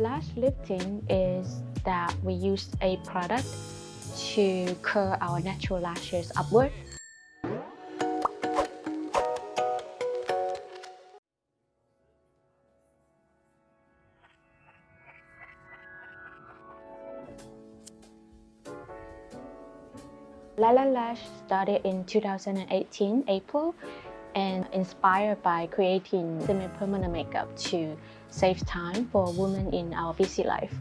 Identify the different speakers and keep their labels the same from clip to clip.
Speaker 1: Lash lifting is that we use a product to curl our natural lashes upward. Lala Lash started in 2018 April and inspired by creating semi-permanent makeup to save time for women in our busy life.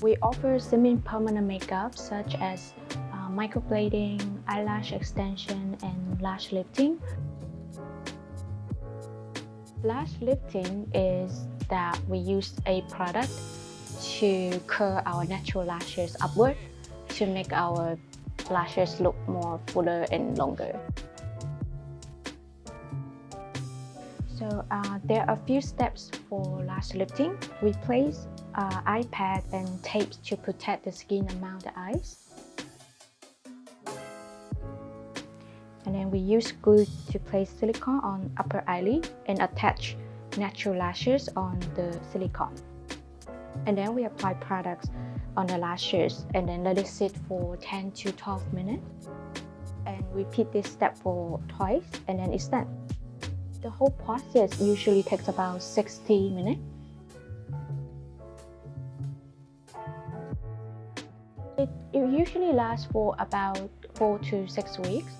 Speaker 1: We offer semi-permanent makeup such as uh, microblading, eyelash extension, and lash lifting. Lash lifting is that we use a product to curl our natural lashes upward to make our lashes look more fuller and longer. So uh, there are a few steps for lash lifting. We place uh, eye pad and tape to protect the skin around the eyes. And then we use glue to place silicone on upper eyelid and attach natural lashes on the silicone. And then we apply products on the lashes and then let it sit for 10 to 12 minutes. And repeat this step for twice and then it's done. The whole process usually takes about 60 minutes. It, it usually lasts for about 4 to 6 weeks.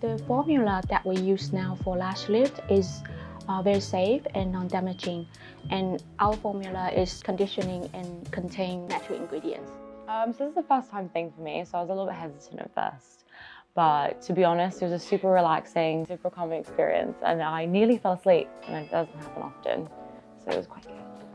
Speaker 1: The formula that we use now for lash lift is uh, very safe and non-damaging. And our formula is conditioning and contain natural ingredients.
Speaker 2: Um, so this is the first time thing for me, so I was a little bit hesitant at first. But to be honest, it was a super relaxing, super calming experience and I nearly fell asleep and it doesn't happen often. So it was quite good.